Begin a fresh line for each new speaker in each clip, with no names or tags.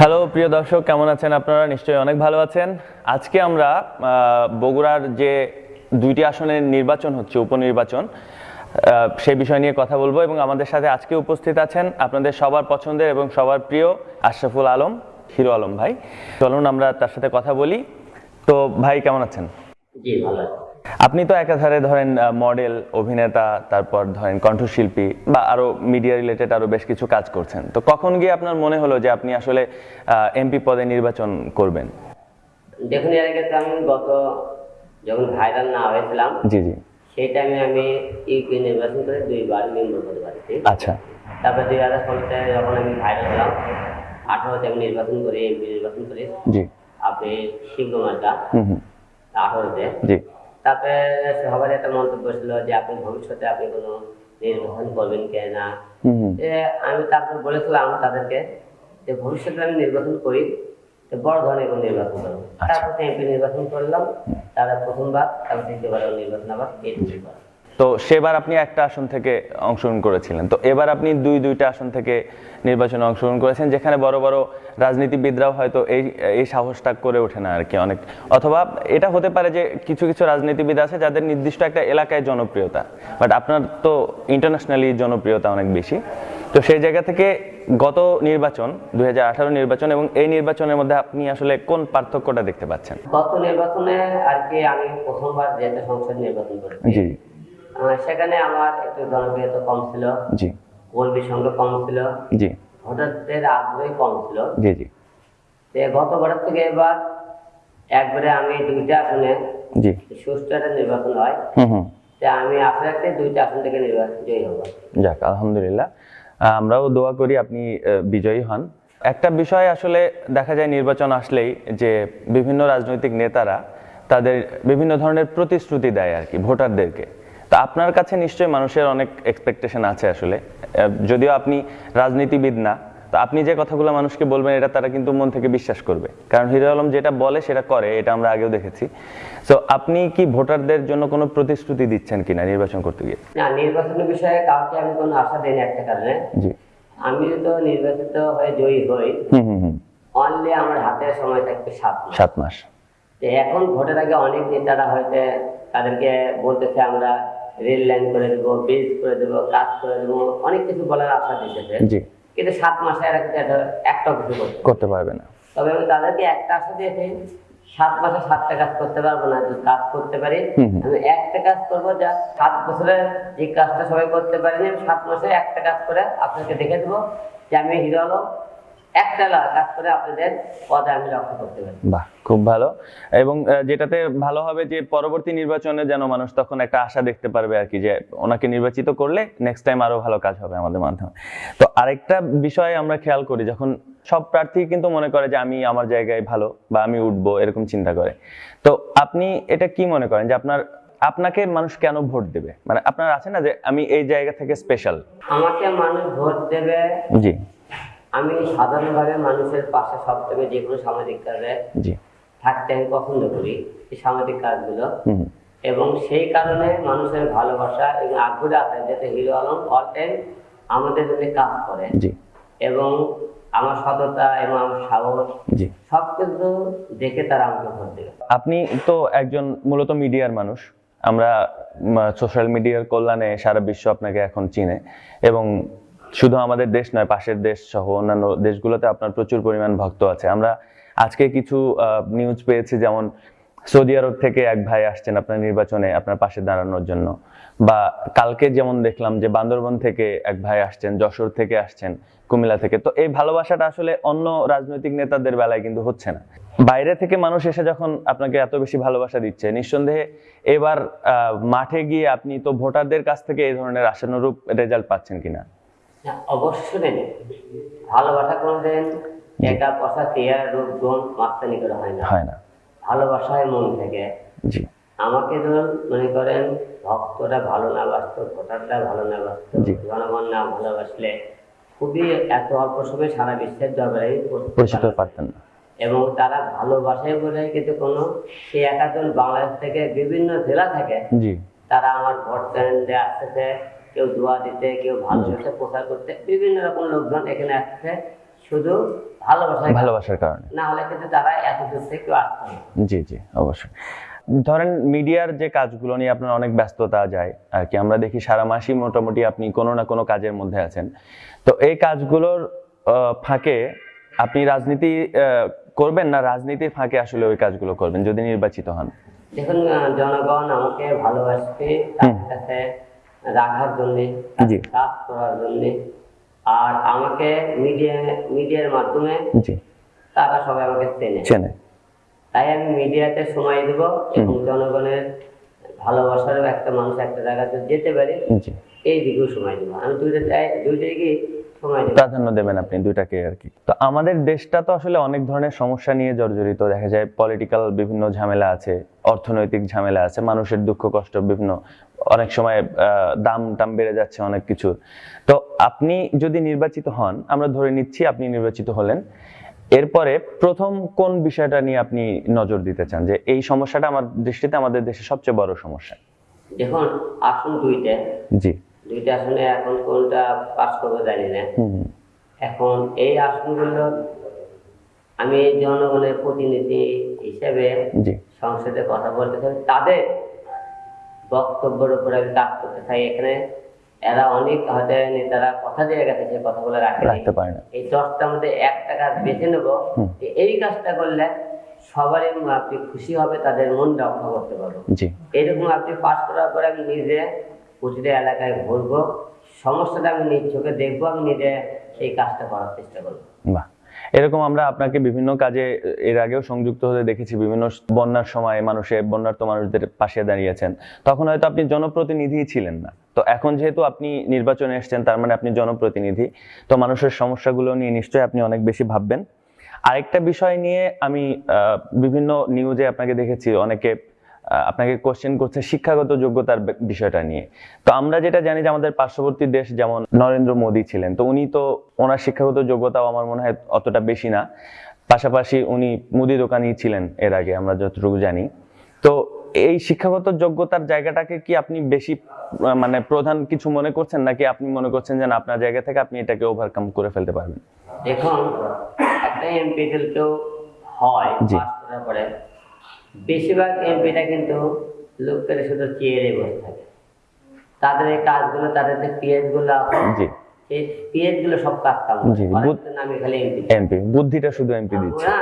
Hello, প্রিয় দর্শক, কেমন আছেন আপনারা? নিশ্চয়ই অনেক ভালো আছেন। আজকে আমরা বগুড়ার যে দুইটি আসনের নির্বাচন হচ্ছে, উপনির্বাচন সেই বিষয় নিয়ে কথা বলব এবং আমাদের সাথে আজকে উপস্থিত আছেন আপনাদের সবার পছন্দের এবং সবার প্রিয় আশরাফুল আলম, হিরো আলম ভাই। চলুন আমরা তার সাথে কথা বলি। তো ভাই, কেমন আছেন?
জি, ভালো।
আপনি তো একাধারে ধরেন মডেল অভিনেতা তারপর ধরেন কণ্ঠশিল্পী বা আরও মিডিয়া রিলেটেড আরও বেশ কিছু কাজ করছেন। তো কখন গিয়ে আপনার মনে হলো যে আপনি আসলে এমপি পদে নির্বাচন করবেন?
দেখুন এর আগে আমি গত যখন ভাইরাল না হয়েছিলাম
জি জি।
সেই টাইমে আমি ইউপি নির্বাচন করে দুইবার মেম্বার হতে পারছি
আচ্ছা।
তারপরে দুই হাজার ষোলোতে যখন আমি ভাইরাল হলাম আঠারোতে আমি নির্বাচন করি এমপি নির্বাচন করি
জি।
আপনি
হুম।
আঠারোতে।
জি।
তারপরে সবার একটা মন্তব্য ছিল যে আপনি ভবিষ্যতে আপনি কোনো নির্বাচন করবেন কে না আমি তারপর বলেছিলাম তাদেরকে যে ভবিষ্যতে আমি নির্বাচন করি তো বড় ধরনের কোনো নির্বাচন করব তারপর এমপি নির্বাচন করলাম। তারা প্রথমবার তারপর দ্বিতীয়বার নির্বাচন আবার এই দুইবার
তো সেবার আপনি একটা আসন থেকে অংশগ্রহণ করেছিলেন। তো এবার আপনি দুই দুইটা আসন থেকে নির্বাচনে অংশগ্রহণ করেছেন যেখানে বড় বড় রাজনীতিবিদরাও হয়তো এই এই সাহসটা করে ওঠে না আর কি অনেক। অথবা এটা হতে পারে যে কিছু কিছু রাজনীতিবিদ আছে যাদের নির্দিষ্ট একটা এলাকায় জনপ্রিয়তা বাট আপনার তো ইন্টারন্যাশনালি জনপ্রিয়তা অনেক বেশি। তো সেই জায়গা থেকে গত নির্বাচন দুই হাজার আঠারো নির্বাচন এবং এই নির্বাচনের মধ্যে আপনি আসলে কোন পার্থক্যটা দেখতে পাচ্ছেন?
গত নির্বাচনে আর কি আমি প্রথমবার যেহেতু সংসদ নির্বাচন করেছি
জি।
সেখানে আমার একটু জনপ্রিয়তা কম ছিল।
জি।
কর্মী সংখ্যা কম ছিল।
জি।
ভোটারদের আগ্রহী কম ছিল।
জি জি।
গতবারের থেকে এবার একবারে আমি দুইটা আসনে
জি।
সুষ্ঠু একটা নির্বাচন হয়। আমি আশা রাখতে দুইটা আসন থেকে নির্বাচন জয়ী হব
যাক আলহামদুলিল্লাহ। আমরাও দোয়া করি আপনি বিজয়ী হন। একটা বিষয় আসলে দেখা যায় নির্বাচন আসলেই যে বিভিন্ন রাজনৈতিক নেতারা তাদের বিভিন্ন ধরনের প্রতিশ্রুতি দেয় আর কি ভোটারদেরকে। তো আপনার কাছে নিশ্চয়ই মানুষের অনেক এক্সপেকটেশন আছে আসলে। যদিও আপনি রাজনীতিবিদ না তো আপনি যে কথাগুলো মানুষকে বলবেন এটা তারা কিন্তু মন থেকে বিশ্বাস করবে। কারণ হিরো আলম যেটা বলে সেটা করে এটা আমরা আগেও দেখেছি। তো আপনি কি ভোটারদের জন্য কোনো প্রতিশ্রুতি দিচ্ছেন কিনা নির্বাচন করতে গিয়ে?
না নির্বাচনের বিষয়ে কাউকে আমি কোনো আশা দিই না একটা কারণে।
জি।
আমি তো নির্বাচিত হয়ে জয়ী হই।
হুম হুম
অনলি আমার হাতে সময় থাকবে সাত মাস।
সাত মাস।
এখন ভোটের আগে অনেক নেতারা হয়তো তাদেরকে বলতেছে আমরা রেল লাইন করে দেবো ব্রিজ করে দেবো কাজ করে দেবো অনেক কিছু বলার আশা দিতেছে
জি।
কিন্তু সাত মাসে এরা কিন্তু একটা একটা কিছু করতে
পারবে না।
তবে আমি তাদেরকে একটা আশা দিয়েছি সাত মাসে সাতটা কাজ করতে পারব না যদি কাজ করতে পারি। আমি একটা কাজ করব যা সাত বছরে যে কাজটা সবাই করতে পারিনি আমি সাত মাসে একটা কাজ করে আপনাকে দেখে দেবো যে আমি হিরো আলম একটা লা- কাজ করে আপনাদের পদে আমি রক্ষা করতে পারি।
বাহ খুব ভালো। এবং যেটাতে ভালো হবে যে পরবর্তী নির্বাচনে যেন মানুষ তখন একটা আশা দেখতে পারবে আর কি যে ওনাকে নির্বাচিত করলে নেক্সট টাইম আরও ভালো কাজ হবে আমাদের মাধ্যমে। তো আরেকটা বিষয় আমরা খেয়াল করি যখন সব প্রার্থী কিন্তু মনে করে যে আমি আমার জায়গায় ভালো বা আমি উঠবো এরকম চিন্তা করে। তো আপনি এটা কি মনে করেন যে আপনার আপনাকে মানুষ কেন ভোট দেবে? মানে আপনার আছে না যে আমি এই জায়গা থেকে স্পেশাল
আমাকে মানুষ ভোট দেবে
জি।
আমি সাধারণভাবে মানুষের পাশে সব থেকে যে কোনো সামাজিক কাজে থাকতে আমি পছন্দ করি এই সামাজিক কাজগুলো। এবং সেই কারণে মানুষের ভালোবাসা এবং আগ্রহ আছে যাতে হিরো আলম অল টাইম আমাদের জন্য কাজ করে। এবং আমার সততা এবং আমার সাহস
জি।
সব কিছু দেখে তারা আমাকে ভোট দেবে
আপনি তো একজন মূলত মিডিয়ার মানুষ। আমরা সোশ্যাল মিডিয়ার কল্যাণে সারা বিশ্ব আপনাকে এখন চিনে। এবং শুধু আমাদের দেশ নয়, পাশের দেশ সহ অন্যান্য দেশগুলোতে আপনার প্রচুর পরিমাণ ভক্ত আছে। আমরা আজকে কিছু নিউজ পেয়েছি, যেমন সৌদি আরব থেকে এক ভাই আসছেন আপনার নির্বাচনে, আপনার পাশে দাঁড়ানোর জন্য। বা কালকে যেমন দেখলাম যে বান্দরবন থেকে এক ভাই আসছেন, যশোর থেকে আসছেন, কুমিল্লা থেকে। তো এই ভালোবাসাটা আসলে অন্য রাজনৈতিক নেতাদের বেলায় কিন্তু হচ্ছে না। বাইরে থেকে মানুষ এসে যখন আপনাকে এত বেশি ভালোবাসা দিচ্ছে, নিঃসন্দেহে এবার মাঠে গিয়ে আপনি তো ভোটারদের কাছ থেকে এই ধরনের আশানুরূপ রেজাল্ট পাচ্ছেন কিনা?
অবশ্যই নেই ভালোবাসা কোনোদিন টাকা পয়সা চেয়ার রূপ গুণ মাস্তানি করে হয় না।
হয় না।
ভালোবাসা হয় মন থেকে।
জি।
আমাকে ধরুন মনে করেন ভক্তরা ভালো না বাসত ভোটাররা ভালো না বাসত জনগণ না ভালোবাসলে খুবই এত অল্প সময়ে সারা বিশ্বের দরবারে
পরিচিত পারতেন না।
এবং তারা ভালোবাসায় বলে কিন্তু কোনো সে একাজন বাংলাদেশ থেকে বিভিন্ন জেলা থেকে
জি।
তারা আমার ভোট কেন্দ্রে আসতেছে। কেউ দোয়া দিতে কেউ ভালোবাসে প্রচার করতে বিভিন্ন রকম লোকজন এখানে আসছে শুধু
ভালোবাসার কারণে।
না হলে কিন্তু তারা এত দূর থেকে কেউ আসতো
জি জি অবশ্যই। ধরেন মিডিয়ার যে কাজগুলো নিয়ে আপনার অনেক ব্যস্ততা যায় আর কি আমরা দেখি সারা মাসই মোটামুটি আপনি কোনো না কোনো কাজের মধ্যে আছেন। তো এই কাজগুলোর ফাঁকে আপনি রাজনীতি করবেন না রাজনীতির ফাঁকে আসলে ওই কাজগুলো করবেন যদি নির্বাচিত হন?
দেখুন জনগণ আমাকে ভালোবাসবে কাছে রাখার জন্য কাজ করার জন্য। আর আমাকে মিডিয়া মিডিয়ার মাধ্যমে তারা সবাই আমাকে চেনে।
চেনে।
তাই আমি মিডিয়াতে সময় দেব এবং জনগণের ভালোবাসার একটা মানুষ একটা জায়গাতে যেতে পারি এই দিকেও সময় দেবো। আমি দুইটা চাই- দুইটাই কি
প্রাধান্য দেবেন আপনি দুইটাকে আর কি। তো আমাদের দেশটা তো আসলে অনেক ধরনের সমস্যা নিয়ে জর্জরিত। দেখা যায় পলিটিক্যাল বিভিন্ন ঝামেলা আছে অর্থনৈতিক ঝামেলা আছে মানুষের দুঃখ কষ্ট বিভিন্ন। অনেক সময় দাম টাম বেড়ে যাচ্ছে অনেক কিছু। তো আপনি যদি নির্বাচিত হন আমরা ধরে নিচ্ছি আপনি নির্বাচিত হলেন এরপরে প্রথম কোন বিষয়টা নিয়ে আপনি নজর দিতে চান? যে এই সমস্যাটা আমার দৃষ্টিতে আমাদের দেশে সবচেয়ে বড় সমস্যা।
দেখুন আসুন দুইটা।
জি।
দুইটা আসনে এখন কোনটা পাস করব জানি না। এখন এই আসনগুলো আমি জনগণের প্রতিনিধি হিসেবে সংসদে কথা বলতে চাই। তাদের বক্তব্যের উপরে আমি কাজ করতে চাই। এখানে এরা অনেক হয়তো নেতারা কথা দিয়ে গেছে কথাগুলো
রাখতে পারে না।
এই দশটার মধ্যে একটা কাজ বেছে নেব এই কাজটা করলে সবারই আপনি খুশি হবে তাদের মন রক্ষা করতে পারব। এরকম আপনি পাস করার পরে আমি নিজে প্রতিটা এলাকায় ঘুরবো। সমস্যাটা আমি নিজ চোখে দেখব, আমি নিজে সেই কাজটা করার চেষ্টা করব।
এরকম আমরা আপনাকে বিভিন্ন কাজে, এর আগেও সংযুক্ত হতে দেখেছি, বিভিন্ন বন্যার সময় মানুষের বন্যার্ত মানুষদের পাশে দাঁড়িয়েছেন তখন হয়তো আপনি জনপ্রতিনিধি ছিলেন না। তো এখন যেহেতু আপনি নির্বাচনে এসেছেন, তার মানে আপনি জনপ্রতিনিধি। তো মানুষের সমস্যাগুলো নিয়ে নিশ্চয়ই আপনি অনেক বেশি ভাববেন। আরেকটা বিষয় নিয়ে আমি বিভিন্ন নিউজে আপনাকে দেখেছি, অনেকে আপনাকে কোশ্চেন করছে শিক্ষাগত যোগ্যতার বিষয়টা নিয়ে। তো আমরা যেটা জানি যে আমাদের পার্শ্ববর্তী দেশ যেমন নরেন্দ্র মোদী ছিলেন তো উনি তো ওনার শিক্ষাগত যোগ্যতাও আমার মনে হয় অতটা বেশি না। পাশাপাশি উনি মুদি দোকানি ছিলেন এর আগে আমরা যতটুকু জানি। তো এই শিক্ষাগত যোগ্যতার জায়গাটাকে কি আপনি বেশি মানে প্রধান কিছু মনে করছেন? নাকি আপনি মনে করছেন যে আপনার জায়গা থেকে আপনি এটাকে ওভারকাম করে ফেলতে পারবেন?
দেখুন একটা এমপি কেউ হয়
জি।
পাস করার পরে বেশিরভাগ এমপিটা কিন্তু লোকের শুধু চেয়ারে বসে থাকে। তাদের এই কাজগুলো, তাদের যে পিএসগুলো আছে
জি
গুলো সব কাজ
জি,
নামে খালি এমপি
এমপি বুদ্ধিটা শুধু এমপি দিচ্ছে।
না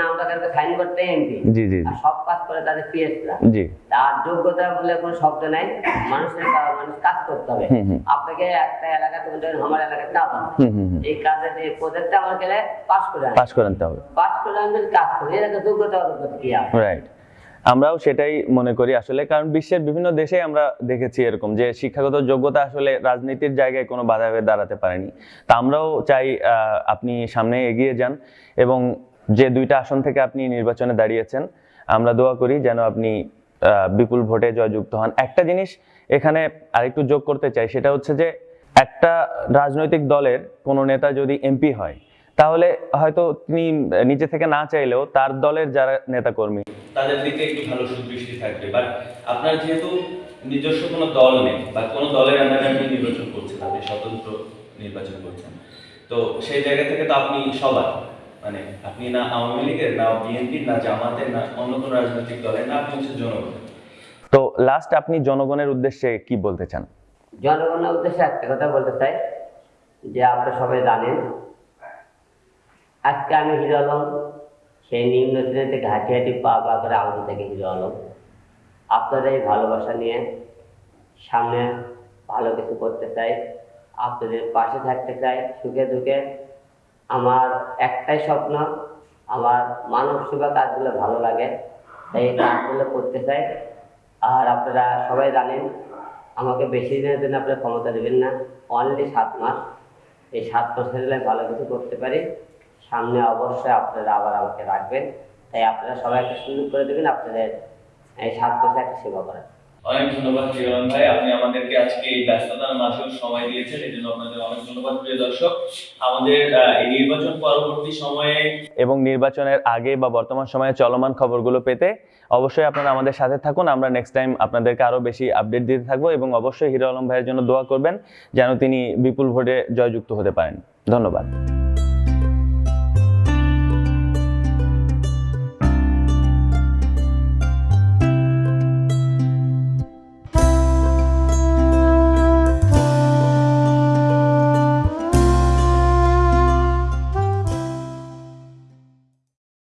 নামটা তাদেরকে সাইন করতে এমপি
জি জি জি।
সব কাজ করে তাদের পিএসরা
জি।
তার যোগ্যতা বলে কোনো শব্দ নাই। মানুষের মানুষ কাজ করতে হবে। আপনাকে একটা হবে, আমার না এই এই প্রজেক্টটা গেলে পাস করে আনতে
পাস করে আনতে হবে।
পাস করে আমি কাজ করি যোগ্যতা অযোগ্যতা কি
রাইট আমরাও সেটাই মনে করি আসলে, কারণ বিশ্বের বিভিন্ন দেশে আমরা দেখেছি এরকম যে শিক্ষাগত যোগ্যতা আসলে রাজনীতির জায়গায় কোনো বাধা হয়ে দাঁড়াতে পারেনি। তা আমরাও চাই আপনি সামনে এগিয়ে যান এবং যে দুইটা আসন থেকে আপনি নির্বাচনে দাঁড়িয়েছেন, আমরা দোয়া করি যেন আপনি বিপুল ভোটে জয়যুক্ত হন। একটা জিনিস এখানে আরেকটু যোগ করতে চাই, সেটা হচ্ছে যে একটা রাজনৈতিক দলের কোনো নেতা যদি এমপি হয়, তাহলে হয়তো তিনি নিজে থেকে না চাইলেও তার দলের যারা নেতাকর্মী
তাদের দিকে একটু ভালো সুদৃষ্টি থাকবে। বাট আপনার যেহেতু নিজস্ব কোনো দল নেই বা কোনো দলের আন্ডারে আপনি নির্বাচন করছেন আপনি স্বতন্ত্র নির্বাচন করছেন তো সেই জায়গা থেকে তো আপনি সবার মানে আপনি না আওয়ামী লীগের না বিএনপির না জামাতের না অন্য কোনো রাজনৈতিক দলের না আপনি হচ্ছে জনগণ
তো লাস্ট আপনি জনগণের উদ্দেশ্যে কি বলতে চান?
জনগণের উদ্দেশ্যে একটা কথা বলতে চাই যে আপনারা সবাই জানেন আজকে আমি হিরো আলম সেই নিম্ন শ্রেণীতে ঘাটি হাঁটি পা পা করে আমাদের থেকে হিরো আলম আপনাদের এই ভালোবাসা নিয়ে সামনে ভালো কিছু করতে চাই। আপনাদের পাশে থাকতে চাই। সুখে দুঃখে আমার একটাই স্বপ্ন, আমার মানব সেবা কাজগুলো ভালো লাগে, তাই এই কাজগুলো করতে চাই। আর আপনারা সবাই জানেন, আমাকে বেশি দিনের জন্য আপনারা ক্ষমতা দেবেন না। অনলি সাত মাস। এই সাত মাসের ভালো কিছু করতে পারি। সামনে অবশ্যই আপনারা আবার আমাকে রাখবেন। তাই আপনারা সবাই একটা সুযোগ করে দেবেন আপনাদের এই সাত মাসে একটা সেবা করার।
অনেক ধন্যবাদ হিরণ ভাই আপনি আমাদেরকে আজকে এই ব্যস্ততার মাঝেও সময় দিয়েছেন এই জন্য আপনাদের অনেক ধন্যবাদ প্রিয় দর্শক। আমাদের এই নির্বাচন পরবর্তী সময়ে
এবং নির্বাচনের আগে বা বর্তমান সময়ে চলমান খবরগুলো পেতে অবশ্যই আপনারা আমাদের সাথে থাকুন। আমরা নেক্সট টাইম আপনাদেরকে আরও বেশি আপডেট দিতে থাকব এবং অবশ্যই হিরো আলম ভাইয়ের জন্য দোয়া করবেন যেন তিনি বিপুল ভোটে জয়যুক্ত হতে পারেন। ধন্যবাদ।